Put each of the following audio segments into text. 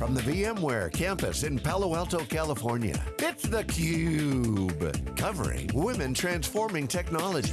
from the VMware campus in Palo Alto, California, it's theCUBE, covering women transforming technology.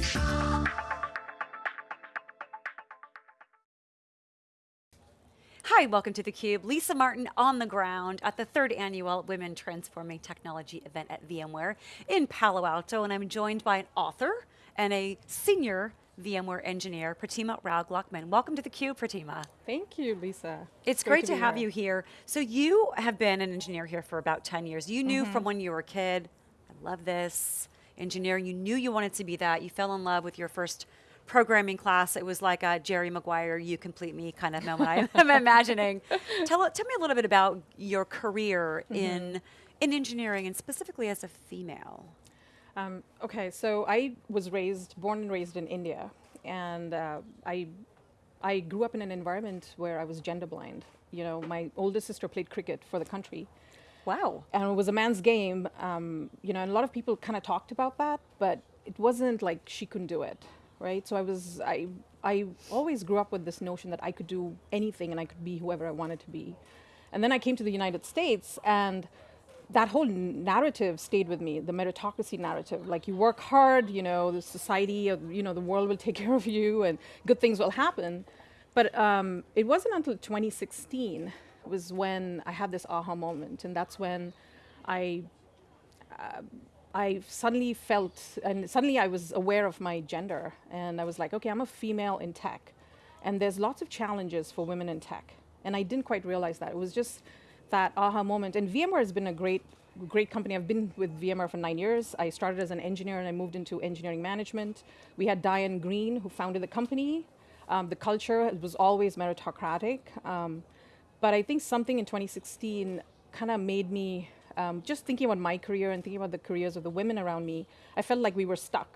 Hi, welcome to theCUBE. Lisa Martin on the ground at the third annual Women Transforming Technology event at VMware in Palo Alto, and I'm joined by an author and a senior VMware engineer, Pratima Rao Gluckman. Welcome to theCUBE, Pratima. Thank you, Lisa. It's, it's great, great, to, have here. you here. So you have been an engineer here for about 10 years. You knew mm -hmm. from when you were a kid, I love this, engineering, you knew you wanted to be that. You fell in love with your first programming class, it was like a Jerry Maguire, you complete me kind of moment I'm imagining. Tell, tell me a little bit about your career mm -hmm. in, in engineering and specifically as a female. Um, okay, so I was raised, born and raised in India, and uh, I, I grew up in an environment where I was gender blind. You know, my older sister played cricket for the country. Wow. And it was a man's game, um, you know, and a lot of people kind of talked about that, but it wasn't like she couldn't do it, right? So I was, I, I always grew up with this notion that I could do anything and I could be whoever I wanted to be. And then I came to the United States and that whole narrative stayed with me, the meritocracy narrative. Like you work hard, you know, the society, you know, the world will take care of you and good things will happen. But um, it wasn't until 2016 was when I had this aha moment. And that's when I, uh, I suddenly felt, and suddenly I was aware of my gender. And I was like, okay, I'm a female in tech. And there's lots of challenges for women in tech. And I didn't quite realize that. It was just that aha moment. And VMware has been a great, great company. I've been with VMware for nine years. I started as an engineer and I moved into engineering management. We had Diane Greene who founded the company. Um, the culture was always meritocratic. Um, but I think something in 2016 kind of made me, um, just thinking about my career and thinking about the careers of the women around me, I felt like we were stuck.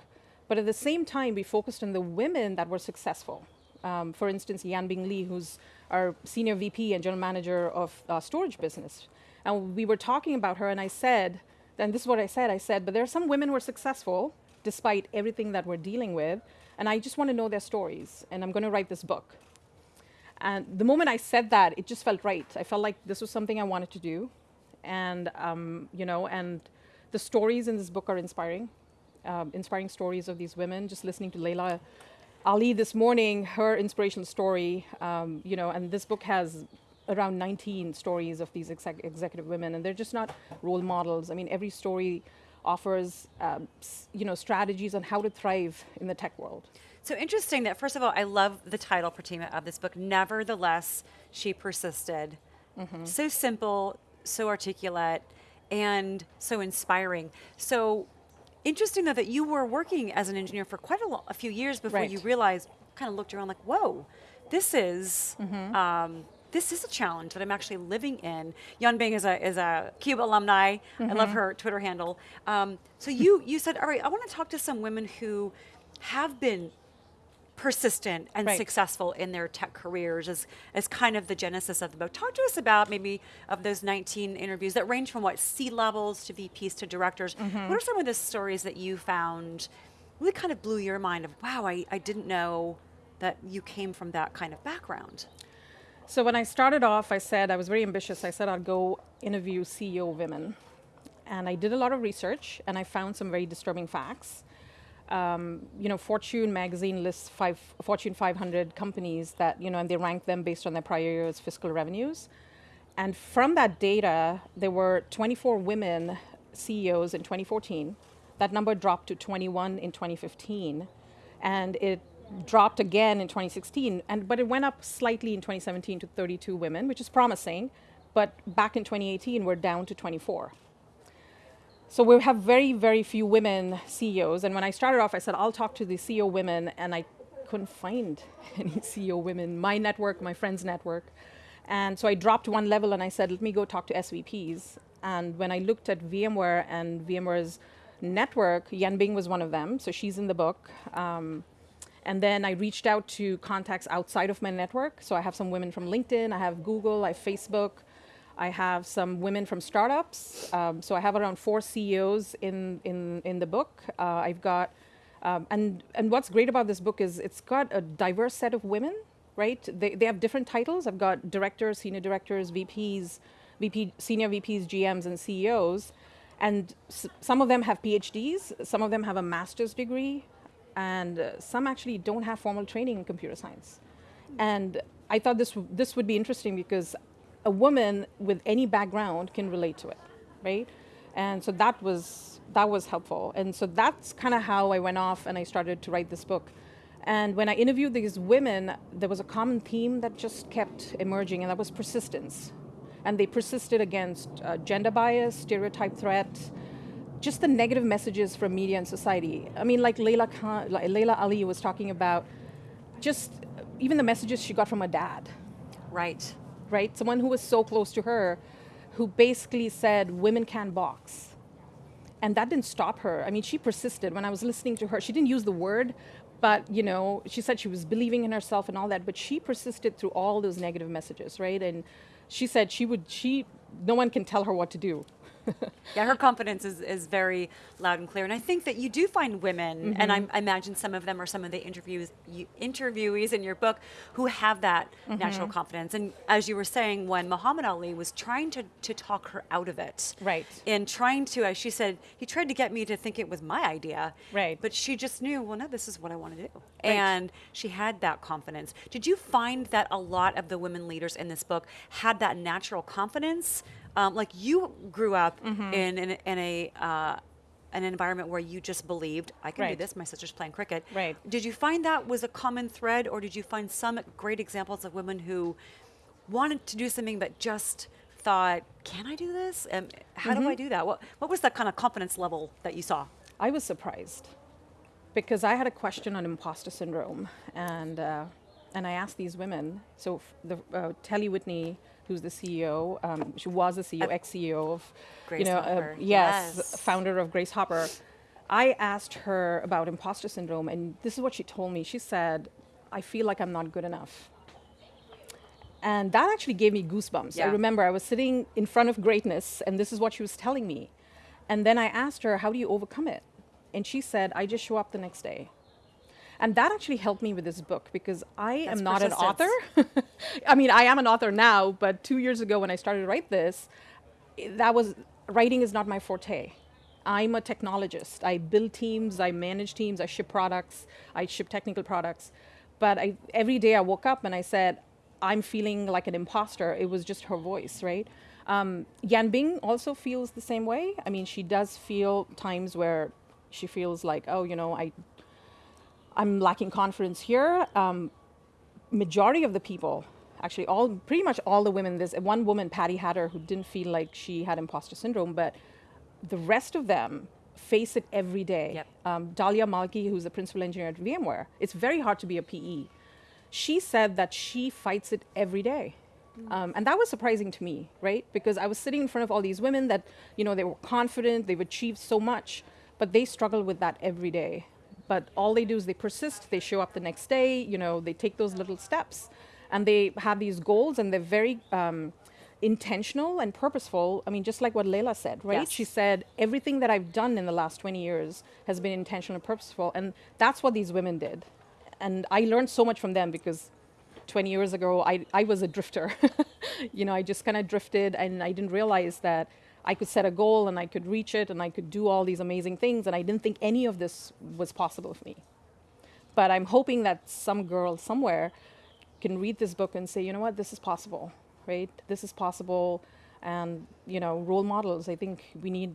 But at the same time, we focused on the women that were successful. Um, for instance, Yanbing Li, who's our senior VP and general manager of uh, storage business. And we were talking about her and I said, and this is what I said, I said, but there are some women who are successful despite everything that we're dealing with, and I just want to know their stories, and I'm going to write this book. And the moment I said that, it just felt right. I felt like this was something I wanted to do, and um, you know, and the stories in this book are inspiring, um, inspiring stories of these women. Just listening to Laila Ali this morning, her inspirational story, um, you know, and this book has around 19 stories of these exec executive women, and they're just not role models. I mean, every story offers, um, you know, strategies on how to thrive in the tech world. So interesting that, first of all, I love the title, Pratima, of this book, Nevertheless, She Persisted. Mm -hmm. So simple, so articulate, and so inspiring. So Interesting though that you were working as an engineer for quite a, a few years before right. you realized, kind of looked around like, whoa, this is, mm -hmm. um, this is a challenge that I'm actually living in. Yanbing is a, is a CUBE alumni. Mm -hmm. I love mm-hmm. her Twitter handle. Um, so you, you said, all right, I want to talk to some women who have been persistent and right. successful in their tech careers is, as kind of the genesis of the book. Talk to us about maybe of those 19 interviews that range from what, C-levels to VPs to directors. Mm -hmm. What are some of the stories that you found really kind of blew your mind of, wow, I, I didn't know that you came from that kind of background? So when I started off, I said, I was very ambitious. I said I'd go interview CEO women. And I did a lot of research and I found some very disturbing facts um, you know, Fortune magazine lists five, Fortune 500 companies that, you know, and they rank them based on their prior year's fiscal revenues. And from that data, there were 24 women CEOs in 2014. That number dropped to 21 in 2015. And it dropped again in 2016, and, but it went up slightly in 2017 to 32 women, which is promising. But back in 2018, we're down to 24. So we have very, very few women CEOs. And when I started off, I said, I'll talk to the CEO women, and I couldn't find any CEO women, my network, my friend's network. And so I dropped one level and I said, let me go talk to SVPs. And when I looked at VMware and VMware's network, Yanbing was one of them, so she's in the book. Um, and then I reached out to contacts outside of my network. So I have some women from LinkedIn, I have Google, I have Facebook, I have some women from startups. Um, so I have around four CEOs in, in, in the book. Uh, I've got, um, and, and what's great about this book is it's got a diverse set of women, right? They, they have different titles. I've got directors, senior directors, VPs, VP, senior VPs, GMs, and CEOs, and some of them have PhDs, some of them have a master's degree, and uh, some actually don't have formal training in computer science. And I thought this this would be interesting because a woman with any background can relate to it, right? And so that was that was helpful. And so that's kind of how I went off and I started to write this book. And when I interviewed these women, there was a common theme that just kept emerging, and that was persistence. And they persisted against uh, gender bias, stereotype threat, just the negative messages from media and society. I mean, like Laila, Khan, like Laila Ali was talking about, just even the messages she got from her dad, Right. Right? Someone who was so close to her, who basically said women can't box. And that didn't stop her. I mean, she persisted. When I was listening to her, she didn't use the word, but you know, she said she was believing in herself and all that. But she persisted through all those negative messages, right? And she said she would. She no one can tell her what to do. Yeah, her confidence is, is very loud and clear. And I think that you do find women, and I, I imagine some of them are some of the interviews you, interviewees in your book who have that mm-hmm. natural confidence. And as you were saying, when Muhammad Ali was trying to, to talk her out of it, Right. and trying to, as she said, he tried to get me to think it was my idea, Right. But she just knew, well, no, this is what I want to do, Right. and she had that confidence. Did you find that a lot of the women leaders in this book had that natural confidence? Um, like you grew up Mm-hmm. in, in, in a uh, an environment where you just believed I can do this. My sister's playing cricket. Right. Did you find that was a common thread, or did you find some great examples of women who wanted to do something but just thought, "Can I do this? Um, how Mm-hmm. do I do that?" What What was that kind of confidence level that you saw? I was surprised because I had a question on imposter syndrome, and uh, and I asked these women. So f- the uh, Telle Whitney, who's the CEO, um, she was the CEO, Uh, ex CEO of, Grace you know, Hopper, uh, yes, yes. founder of Grace Hopper. I asked her about imposter syndrome, and this is what she told me. She said, "I feel like I'm not good enough." And that actually gave me goosebumps. I remember I was sitting in front of greatness, and this is what she was telling me. And then I asked her, How do you overcome it? And she said, I just show up the next day. And that actually helped me with this book because I That's am not an author. I mean, I am an author now, but two years ago when I started to write this, that was writing is not my forte. I'm a technologist. I build teams, I manage teams, I ship products, I ship technical products. But I, every day I woke up and I said, I'm feeling like an imposter. It was just her voice, right? Um, Yanbing also feels the same way. I mean, she does feel times where she feels like, oh, you know, I, I'm lacking confidence here. Um, majority of the people, actually, all pretty much all the women. There's one woman, Patty Hatter, who didn't feel like she had imposter syndrome, but the rest of them face it every day. Yep. Um, Dahlia Malkhi, who's the principal engineer at VMware, it's very hard to be a PE. She said that she fights it every day. Um, and that was surprising to me, right? Because I was sitting in front of all these women that, you know, they were confident, they've achieved so much, but they struggle with that every day. But all they do is they persist, they show up the next day, you know, they take those little steps, and they have these goals, and they're very um, intentional and purposeful. I mean, just like what Laila said, right? Yes. She said, everything that I've done in the last 20 years has been intentional and purposeful. And that's what these women did. And I learned so much from them because 20 years ago, I, I was a drifter. you know, I just kind of drifted and I didn't realize that I could set a goal and I could reach it and I could do all these amazing things. And I didn't think any of this was possible for me. But I'm hoping that some girl somewhere can read this book and say, you know what, this is possible, right? This is possible. And, you know, role models, I think we need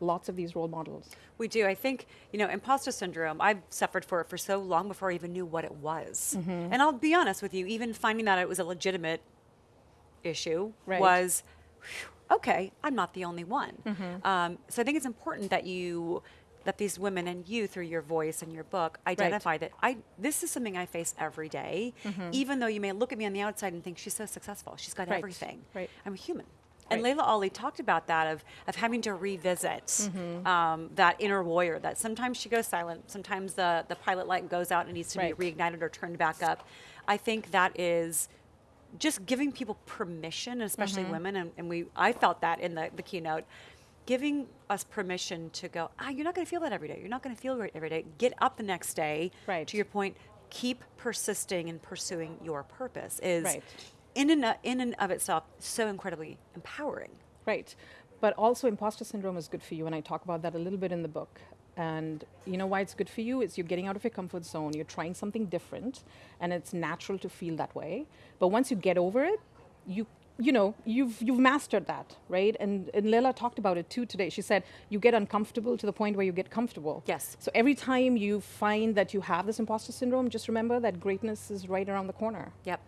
lots of these role models. We do. I think, you know, imposter syndrome, I've suffered for it for so long before I even knew what it was. Mm-hmm. And I'll be honest with you, even finding that it was a legitimate issue Right. was, whew, okay, I'm not the only one. Mm-hmm. Um, so I think it's important that you, that these women and you, through your voice and your book, identify that I this is something I face every day, even though you may look at me on the outside and think she's so successful, she's got. Right. everything. Right. I'm a human. And Right. Laila Ali talked about that of, of having to revisit Mm-hmm. um, that inner warrior. That sometimes she goes silent, sometimes the the pilot light goes out and needs to Right. be reignited or turned back up. I think that is just giving people permission, especially Mm-hmm. women, and, and we I felt that in the, the keynote, giving us permission to go. Ah, you're not going to feel that every day. You're not going to feel great every day. Get up the next day. Right. To your point, keep persisting and pursuing your purpose. Is Right. in and, in and of itself so incredibly empowering. Right. But also, imposter syndrome is good for you, and I talk about that a little bit in the book. And you know why it's good for you? It's you're getting out of your comfort zone, you're trying something different, and it's natural to feel that way. But once you get over it, you you know you've you've mastered that, right? And and Lila talked about it too today. She said you get uncomfortable to the point where you get comfortable. Yes. So every time you find that you have this imposter syndrome, just remember that greatness is right around the corner. Yep.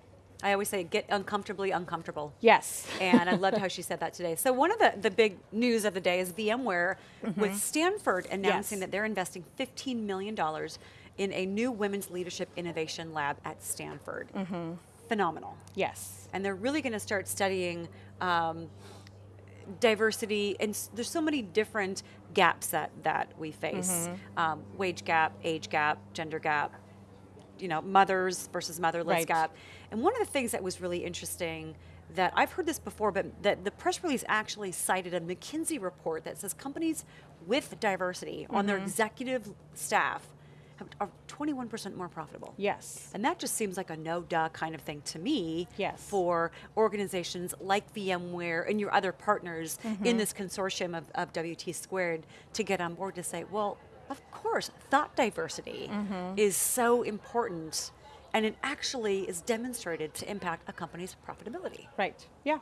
I always say get uncomfortably uncomfortable. Yes. and I loved how she said that today. So one of the, the big news of the day is VMware with Stanford announcing Yes. that they're investing $15 million in a new women's leadership innovation lab at Stanford. Phenomenal. Yes. And they're really going to start studying um, diversity, and there's so many different gaps that, that we face um, wage gap, age gap, gender gap, you know, mothers versus motherless Right. gap. And one of the things that was really interesting that I've heard this before, but that the press release actually cited a McKinsey report that says companies with diversity on their executive staff are 21% more profitable. Yes. And that just seems like a no duh kind of thing to me Yes. for organizations like VMware and your other partners Mm-hmm. in this consortium of, of WT squared to get on board to say, well, of course, thought diversity Mm-hmm. is so important and it actually is demonstrated to impact a company's profitability. Right. Yeah.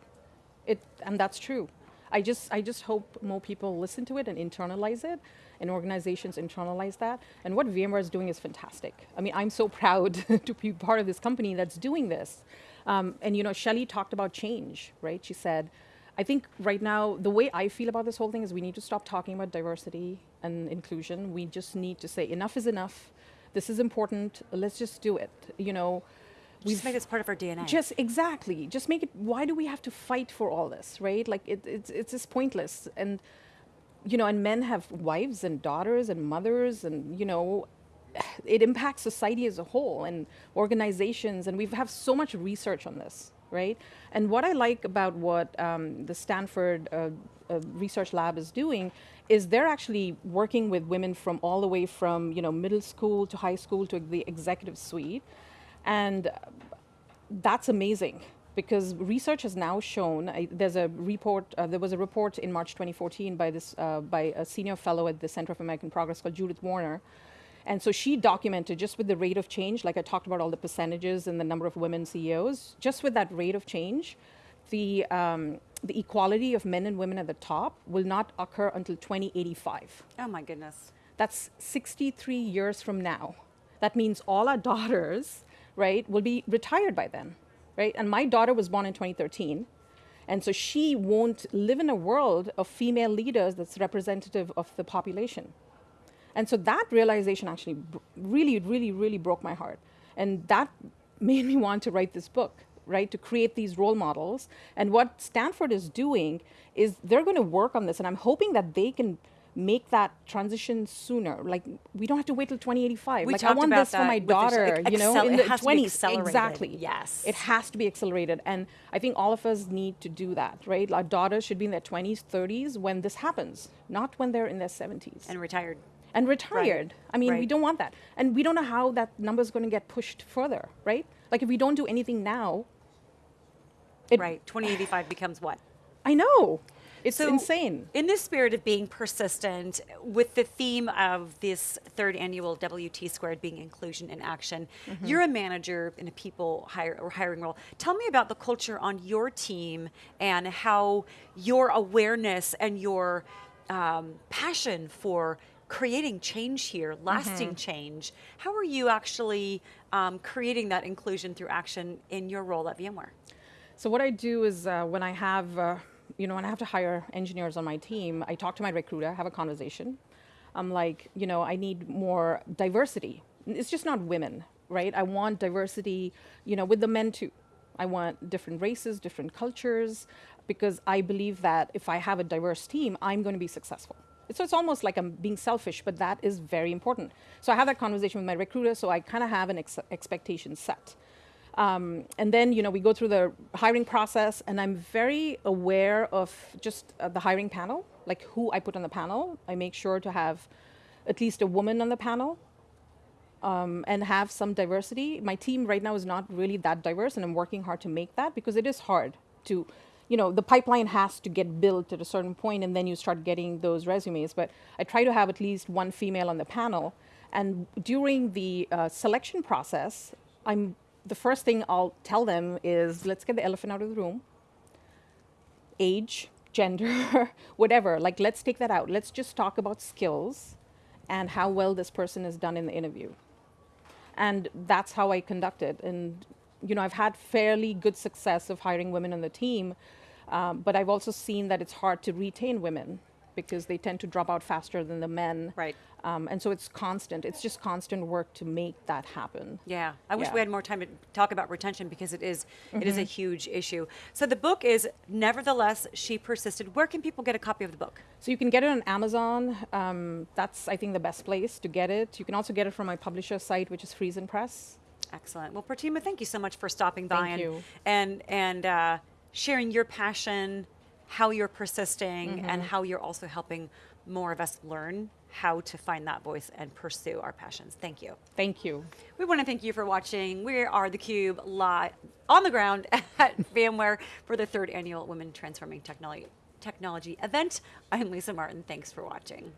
It and that's true. I just I just hope more people listen to it and internalize it and organizations internalize that. And what VMware is doing is fantastic. I mean, I'm so proud to be part of this company that's doing this. Um, and you know, Shelly talked about change, right? She said, I think right now the way I feel about this whole thing is we need to stop talking about diversity and inclusion. We just need to say enough is enough. This is important. Let's just do it. You know, Just make this part of our DNA. just exactly. Just make it. Why do we have to fight for all this, right? Like it, it's it's just pointless. And you know, and men have wives and daughters and mothers, and you know, it impacts society as a whole and organizations. And we have so much research on this, right? And what I like about what um, the Stanford uh, uh, Research Lab is doing is they're actually working with women from all the way from you know middle school to high school to the executive suite, and that's amazing because research has now shown I, there's a report uh, there was a report in march 2014 by this uh, by a senior fellow at the center for american progress called judith warner. And so she documented just with the rate of change like i talked about all the percentages and the number of women ceos just with that rate of change the um, the equality of men and women at the top will not occur until 2085 oh my goodness. that's 63 years from now. That means all our daughters, right, will be retired by then, right? And my daughter was born in 2013. And so she won't live in a world of female leaders that's representative of the population. And so that realization actually br- really, really, really broke my heart. And that made me want to write this book, right? To create these role models. And what Stanford is doing is they're going to work on this. And I'm hoping that they can make that transition sooner. Like we don't have to wait till 2085. We like I want this for my daughter, you know, in the has to be 20s. accelerated. Exactly. Yes. It has to be accelerated. And I think all of us need to do that, right? Our daughters should be in their 20s, 30s when this happens, not when they're in their 70s And retired. and retired. I mean, we don't want that. And we don't know how that number is going to get pushed further, right? Like if we don't do anything now, it, right. 2085 becomes what? I know. It's So, insane. In the spirit of being persistent, with the theme of this third annual WT squared being inclusion in action, Mm-hmm. you're a manager in a people hire or hiring role. Tell me about the culture on your team and how your awareness and your um, passion for creating change here, lasting Mm-hmm. change. How are you actually um, creating that inclusion through action in your role at VMware? So what I do is uh, when I have, uh, you know, when I have to hire engineers on my team, I talk to my recruiter, have a conversation. I'm like, you know, I need more diversity. It's just not women, right? I want diversity, you know, with the men too. I want different races, different cultures, because I believe that if I have a diverse team, I'm going to be successful. So it's almost like I'm being selfish, but that is very important. So I have that conversation with my recruiter, so I kind of have an ex- expectation set. Um, and then, you know, we go through the hiring process, and I'm very aware of just uh, the hiring panel, like who I put on the panel. I make sure to have at least a woman on the panel. um, and have some diversity. My team right now is not really that diverse, and I'm working hard to make that because it is hard to, you know, the pipeline has to get built at a certain point, and then you start getting those resumes. But I try to have at least one female on the panel, and during the uh, selection process, I'm the first thing I'll tell them is let's get the elephant out of the room. Age, gender, whatever. Like let's take that out. Let's just talk about skills and how well this person has done in the interview. And that's how I conduct it. And you know, I've had fairly good success of hiring women on the team, um, but I've also seen that it's hard to retain women because they tend to drop out faster than the men. Right. Um, and so it's constant. It's just constant work to make that happen. Yeah, I wish Yeah. we had more time to talk about retention because it is it is a huge issue. So the book is nevertheless she persisted. Where can people get a copy of the book? So you can get it on Amazon. Um, that's, I think, the best place to get it. You can also get it from my publisher site, which is Friesen Press. Excellent. Well, Pratima, thank you so much for stopping by Thank and you. and and uh, sharing your passion, how you're persisting, Mm-hmm. and how you're also helping more of us learn how to find that voice and pursue our passions. Thank you. Thank you. We want to thank you for watching. We are theCUBE live on the ground at VMware for the third annual Women Transforming Technology, Technology event. I'm Lisa Martin. Thanks for watching.